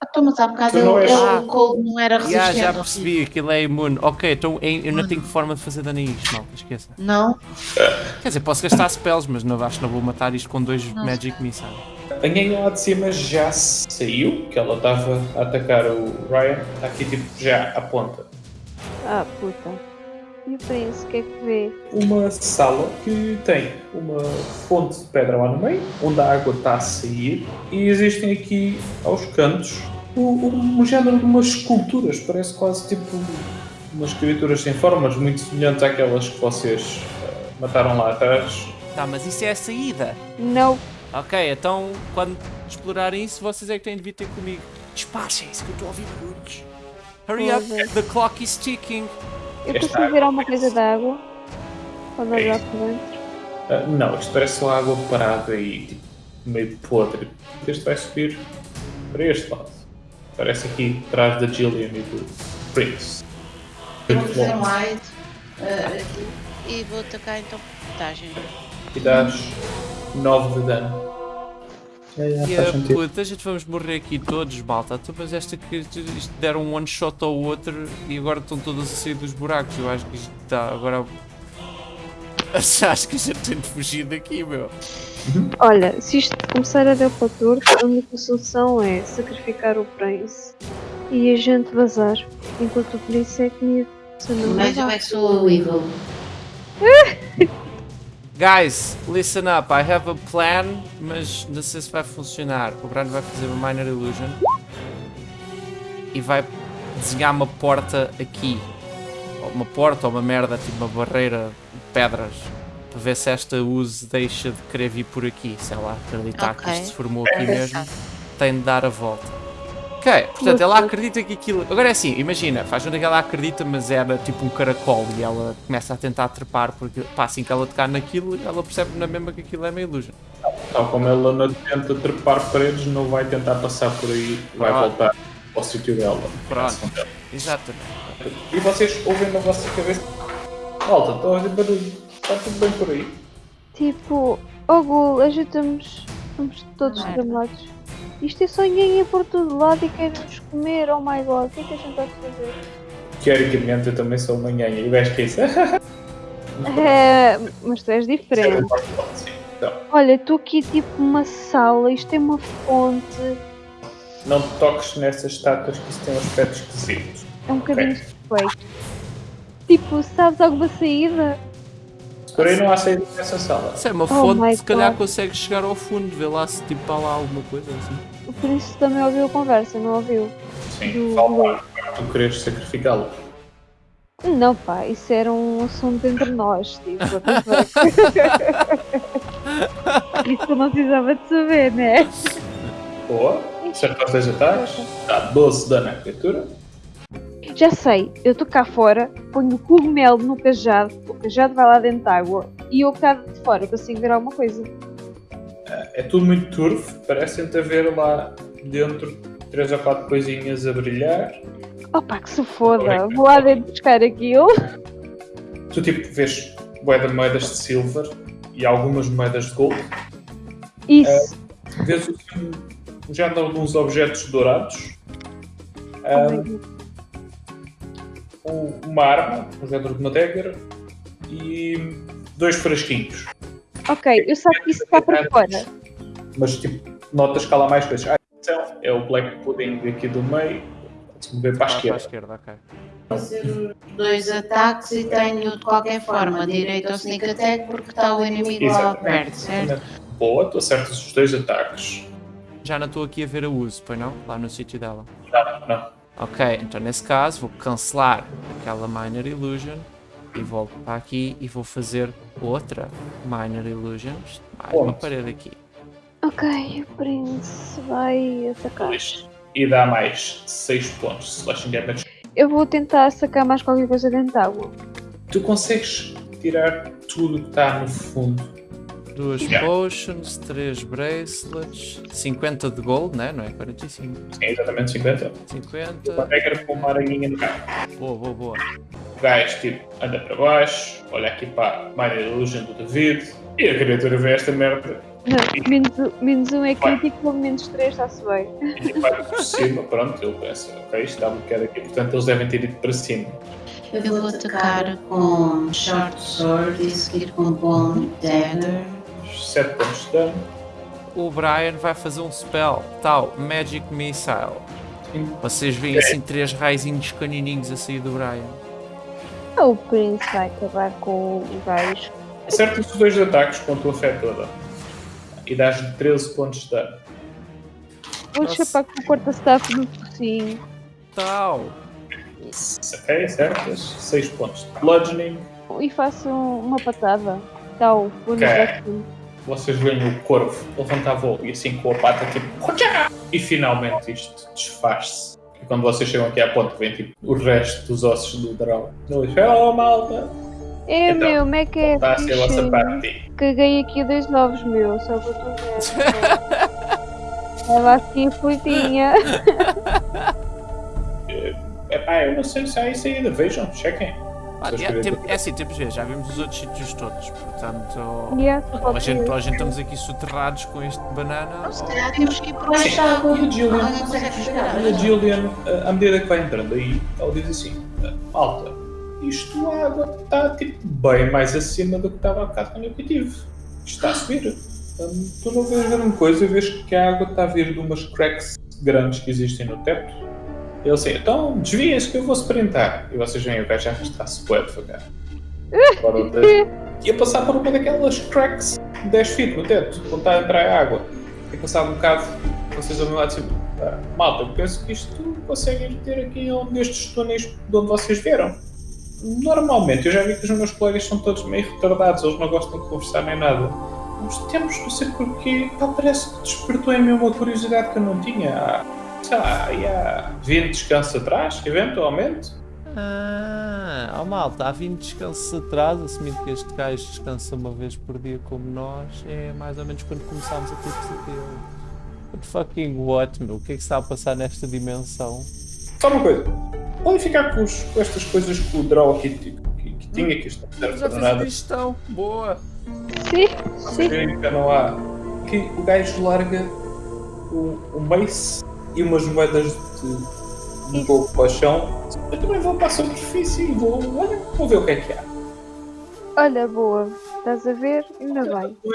Ah, tu, mas há bocado não és- Ah. o cold não era Já, resistente. já ao percebi, aquilo é imune. Ok, então eu eu não tenho forma de fazer dano a isto, malta, esqueça. Não? Quer dizer, posso gastar spells, mas não acho que não vou matar isto com dois Não Magic sei. Missile. A ganha lá de cima já saiu, que ela estava a atacar o Ryan. Está aqui tipo já à ponta. Ah, puta. E o príncipe, o que é que vê? Uma sala que tem uma fonte de pedra lá no meio, onde a água está a sair, e existem aqui aos cantos um, um género de umas esculturas, parece quase tipo umas criaturas sem formas, muito semelhantes àquelas que vocês eh, mataram lá atrás. Tá, mas isso é a saída. Não. Ok, então quando explorarem isso, vocês é que têm de vir ter comigo. Despachem-se que eu estou a ouvir barulhos. Hurry up, the clock is ticking. Eu Esta consigo ver alguma coisa da água? Quando olhar por dentro. Ah, não, isto parece só água parada e tipo, meio podre. Este vai subir para este lado. Parece aqui atrás da Gillian e do Prince. Vou fazer bom. mais. ah, aqui. E vou atacar então por vantagem. E dás 9 de dano. É, é, E a sentido. puta, a gente vamos morrer aqui todos, malta. Tu, mas esta que isto deram um one shot ao outro e agora estão todas a sair dos buracos. Eu acho que isto está agora. Acho que a gente tem de fugir daqui, meu. Olha, se isto começar a dar para torto, a única solução é sacrificar o Prince e a gente vazar. Enquanto o Prince é comido. Mas eu é que sou o Evil. Guys, listen up. I have a plan, mas não sei se vai funcionar. O Brando vai fazer uma Minor Illusion e vai desenhar uma porta aqui. Uma porta ou uma merda, tipo uma barreira de pedras. Para ver se esta use deixa de querer vir por aqui. Se ela acreditar que Ok. isto se formou aqui mesmo, tem de dar a volta. Ok, portanto, ela acredita que aquilo. Agora é assim, imagina, faz onde é que ela acredita, mas era tipo um caracol e ela começa a tentar trepar, porque pá, assim que ela tocar naquilo, ela percebe na mesma que aquilo é uma illusion. Tal como ela não tenta trepar paredes, não vai tentar passar por aí, vai Ah. voltar ao sítio dela. Pronto. Exatamente. E vocês ouvem na vossa cabeça. Malta, estão a ouvir barulho. Está tudo bem por aí. Tipo, oh Gul, ajuda-nos. Estamos todos Merda. Isto é ir por todo lado e quer-nos comer, oh my god, o que é que a gente vai fazer? Teoricamente eu também sou uma nhanha e vais rir. É, mas tu és diferente. Então, Olha, estou aqui tipo numa sala, isto é uma fonte, não te toques nessas estátuas que isso tem um aspecto esquisito. é um bocadinho suspeito. Tipo, sabes alguma saída? Por aí não há saída dessa sala. Se é uma Oh fonte, se calhar God. consegue chegar ao fundo, ver lá se tipo há lá alguma coisa assim. O príncipe também ouviu a conversa, não ouviu? Sim, Do- falta tu queres sacrificá-lo. Não pá, isso era um assunto entre nós, tipo, isso eu não precisava de saber, né? Boa, acertou os dois ataques, dá 12 de dano à criatura. Já sei, eu estou cá fora, ponho o cogumelo no cajado, o cajado vai lá dentro da água e eu cá de fora consigo ver alguma coisa. É tudo muito turvo, parecem-te haver lá dentro três ou quatro coisinhas a brilhar. Opa, que se foda, vou lá dentro buscar aquilo. Tu tipo vês de moedas de silver e algumas moedas de gold. Isso, Vês assim, um género de uns objetos dourados. Oh Uma arma, um género de uma dagger e dois frasquinhos. ok, eu sei que isso está para fora. Mas tipo, notas que há lá mais coisas. Ah, então é o Black Pudding aqui do meio. Se mover para a Ah, para a esquerda. esquerda, ok. fazer os dois ataques e tenho de qualquer forma direito ao sneak attack porque está o inimigo lá Exatamente. perto, certo? Boa, tu acertas os dois ataques. Já não estou aqui a ver a uso, pois não? Lá no sítio dela. Não, não. Ok, então nesse caso vou cancelar aquela Minor Illusion e volto para aqui e vou fazer outra Minor Illusion. Mais uma parede aqui. Ok, o príncipe vai atacar. E dá mais 6 pontos de slashing damage. Eu vou tentar sacar mais qualquer coisa dentro da água. Tu consegues tirar tudo que está no fundo. Duas Yeah. potions, três bracelets, 50 de gold, né? Não é 45. Sim, exatamente 50. 50. Uma regra com uma aranhinha no carro. Boa, boa, boa. O gajo tipo, anda para baixo, olha aqui para a Minor Illusion do David. E a criatura vê esta merda Não, menos, um- menos um é crítico, menos três está-se bem. E vai por cima, pronto, ele pensa, ok, está um bocado aqui, portanto eles devem ter ido para cima. Eu vou atacar com Short Sword e seguir com Bone Dagger. 7 pontos de dano. O Brian vai fazer um spell, tal, Magic Missile. Sim. Vocês veem assim três raizinhos canininhos a sair do Brian. Ah, O Prince vai acabar com o gajo. Acerta-se os dois ataques com a tua fé toda. E dás-lhe 13 pontos de dano. Vou Nossa. chapar com o corta-staff do focinho. Tal. Ok, acertas. 6 pontos de bludgeoning. E faço uma patada. Tal, vou no Ok. próximo. Vocês veem o corvo levantar voo e assim com a pata tipo. E finalmente isto desfaz-se. E quando vocês chegam aqui à ponte, vem tipo o resto dos ossos do dragão. Ele diz: Oh malta! É Então, meu, como é que é? Está a ser parte. Caguei aqui dois novos, meu, só para tu ver. Estava assim aflitinha. Epá, eu não sei se há isso ainda. Vejam, chequem. Ah, é, tem- é assim, temos de ver, já vimos os outros sítios todos, portanto. Yeah, Ou a gente, a gente estamos aqui soterrados com este banana. Não, se calhar temos que ir por da água. E a Gillian? Alguém consegue chegar? E a eh, à medida que vai entrando aí, ela diz assim: "Ah, Malta, isto a água está tipo, bem mais acima do que estava há bocado quando eu tive. Isto está a subir. Hum, tu não vês grande coisa, vês que a água está a vir de umas cracks grandes que existem no teto. E ele assim: Então desviem-se que eu vou sprintar. E vocês veem o gajo arrastar-se bué devagar. Fora o teto. E a passar por uma daquelas cracks de 10 feet no teto, quando está a entrar a água. E passado um bocado, vocês ouvem lá tipo, "Ah, malta, eu penso que isto conseguem ter aqui um destes túneis de onde vocês vieram. Normalmente, eu já vi que os meus colegas são todos meio retardados, eles não gostam de conversar nem nada. Uns tempos, não sei porquê, pá, parece que despertou em mim uma curiosidade que eu não tinha. Há, sei lá, aí há 20 descansos atrás, eventualmente. Ah, oh malta, há 20 descansos atrás, assumindo que este gajo descansa uma vez por dia como nós, é mais ou menos quando começámos a ter pesadelo. What fucking what, meu? O que é que está a passar nesta dimensão? Só uma coisa, podem ficar com, os- com estas coisas que o Draw aqui que, que, que tinha, que isto não serve Já para fiz a nada. digestão, boa! Sim, sim. já não há. Que o gajo larga o, o mace e umas moedas de, de pouco para o chão. Eu também vou para a superfície e vou, olha, vou ver o que é que há. Olha, boa. Estás a ver? Ainda bem.